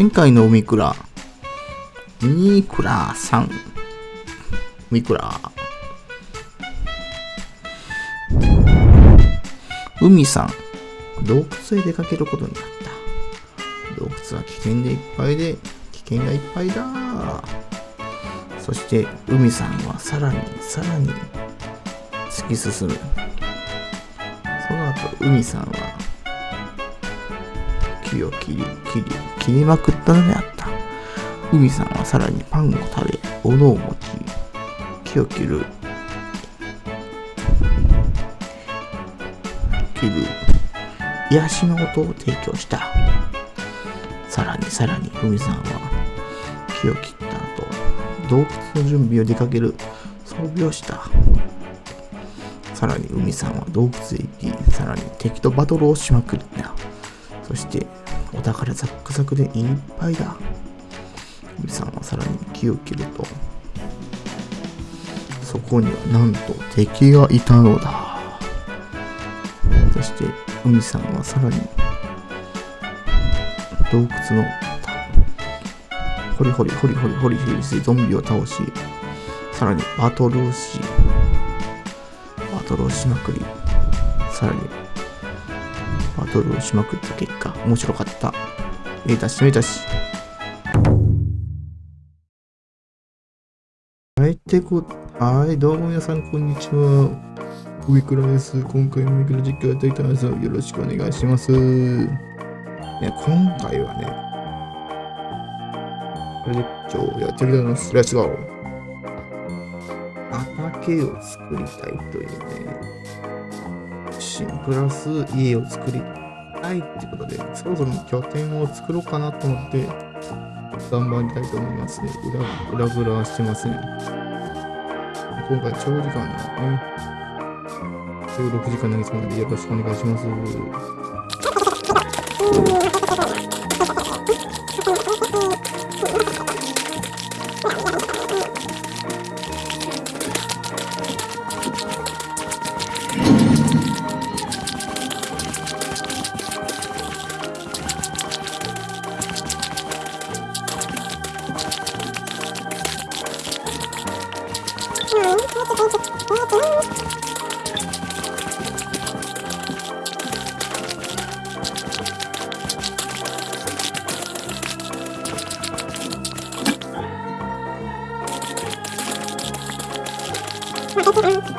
前回の海倉、ミクラさん、ミクラ、海さん、洞窟へ出かけることになった。洞窟は危険でいっぱいで、危険がいっぱいだ。そして、海さんはさらにさらに突き進む。その後、海さんは木を切り、切り、切りまくったのであった。海さんはさらにパンを食べ、斧を持ち、木を切る、切る、癒しの音を提供した。さらにさらに海さんは木を切った後、洞窟の準備を出かける装備をした。さらに海さんは洞窟へ行き、さらに敵とバトルをしまくった。そして、お宝ザックザクでいっぱいだ。海さんはさらに木を切ると、そこにはなんと敵がいたのだ。そして、海さんはさらに、洞窟の、ホリホリホリホリホリホリしてゾンビを倒し、さらにバトルをし、バトルをしまくり、さらにバトルをしまくった結果、面白かった。めいたしめいたし。はい、てこ、はい、どうも皆さん、こんにちは。ウィクラです。今回もウィクラ実況やっていきたいです。よろしくお願いします。ね、今回はね、実況やっていきたいと思います。レッツゴー畑を作りたいというね、シンプラス家を作りたいってことで、そろそろ拠点を作ろうかなと思って、頑張りたいと思いますね。裏、裏裏してません。今回長時間なんでね。16時間投げそうなのでよろしくお願いします。嗯。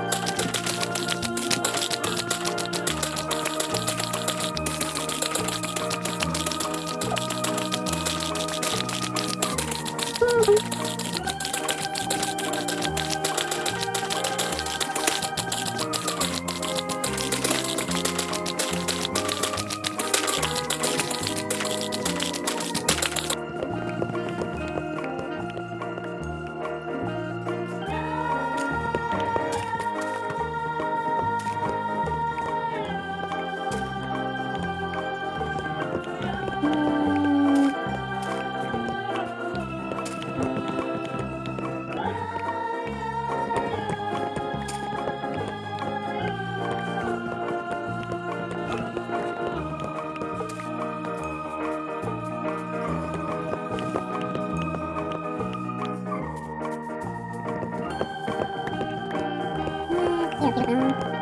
Dạ, được không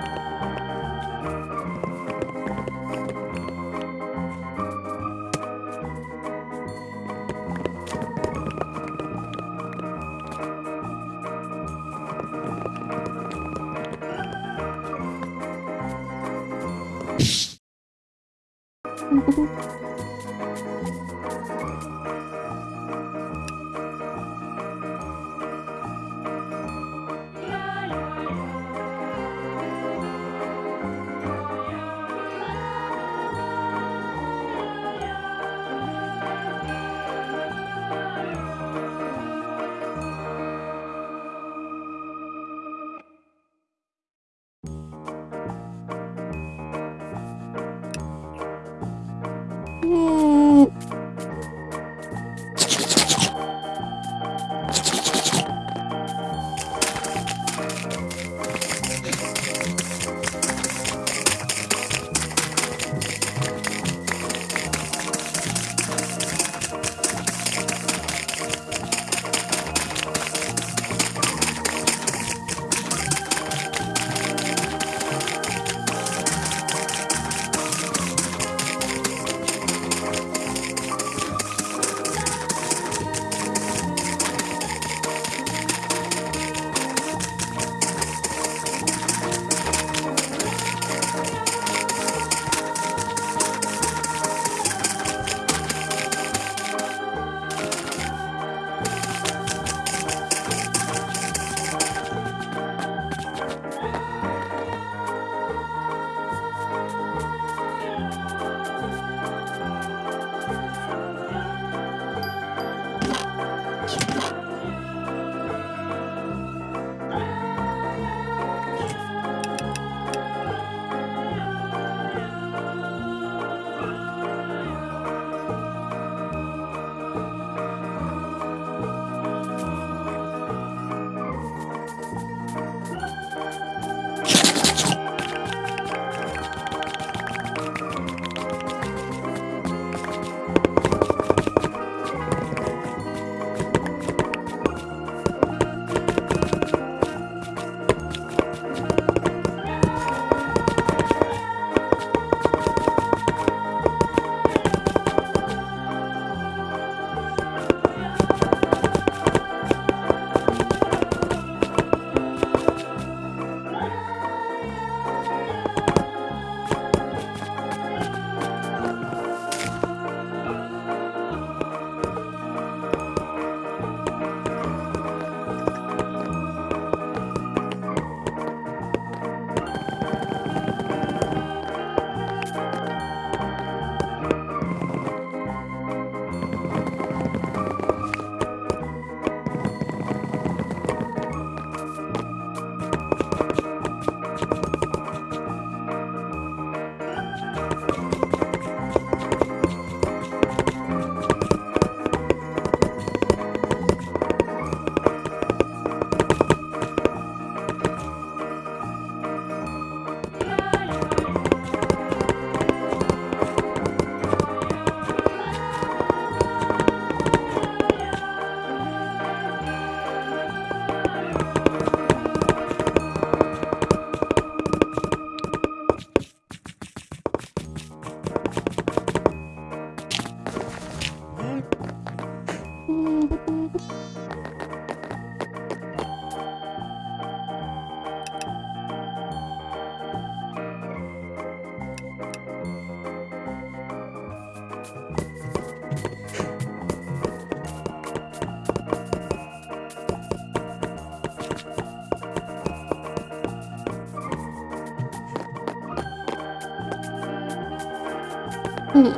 うん。よ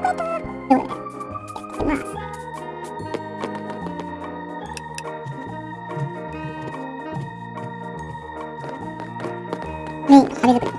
か。い。まあ。り。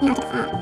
你要这个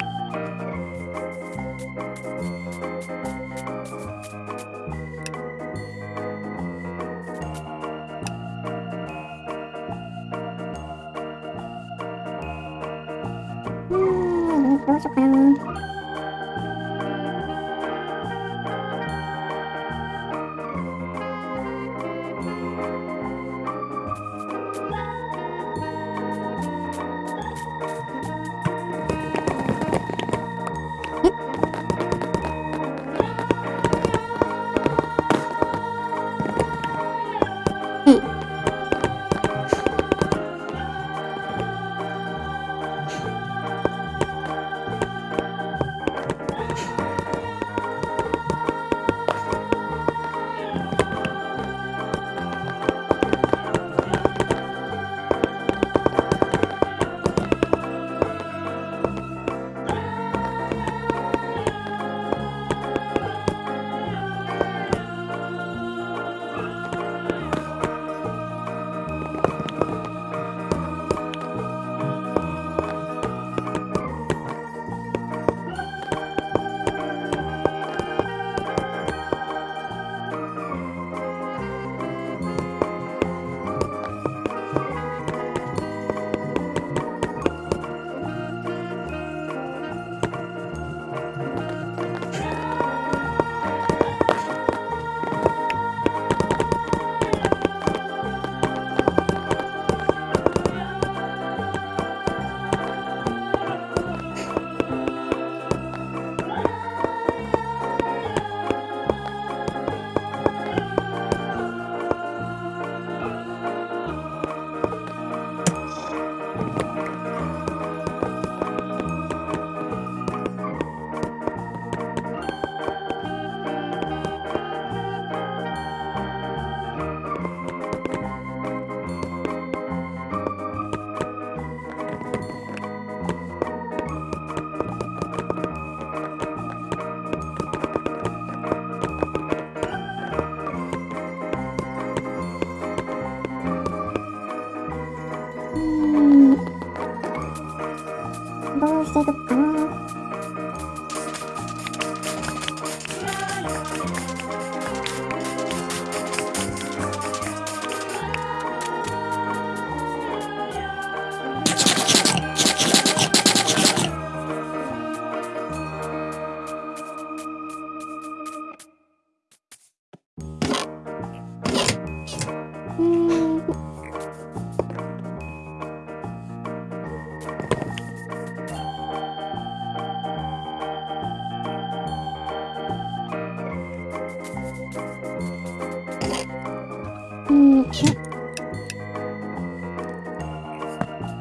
うん。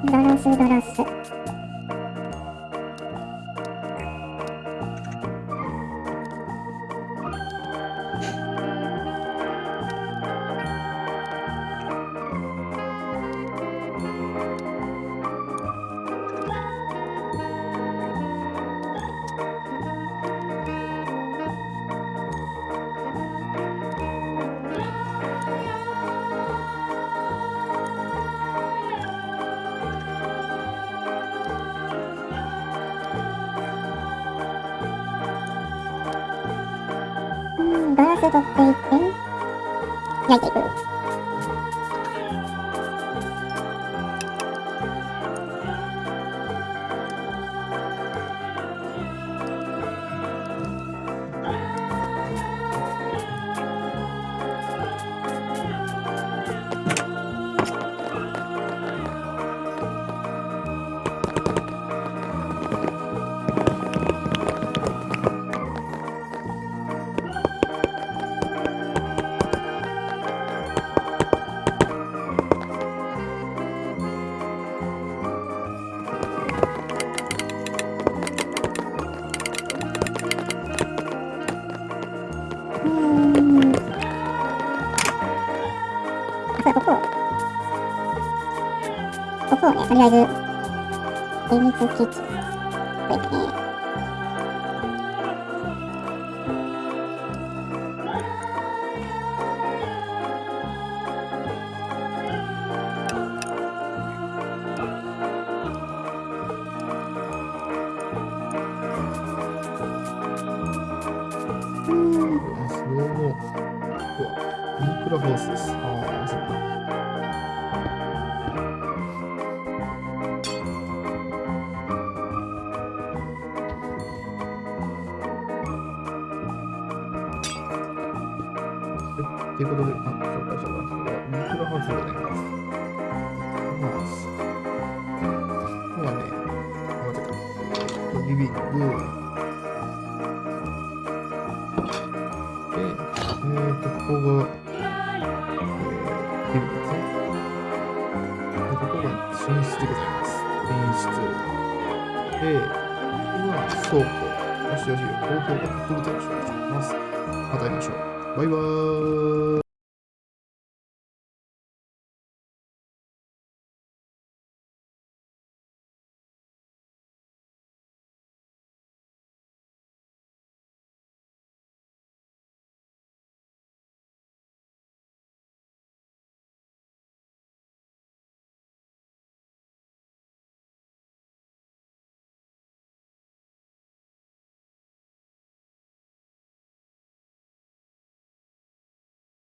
ガラスガラス。うんガラス取っていって焼いていくねとりあえず秘密基地こということで、まあ、紹介したのは、これはインクラハウスでございます。ハウス。ここはね、あ、間違えた。リビング。で、えーと、ここが、えー、リビングですね。で、ここが寝室でございます。寝室。で、ここが倉庫。よしよし、高評価、特別に紹介します。また会いましょう。バイバーイ。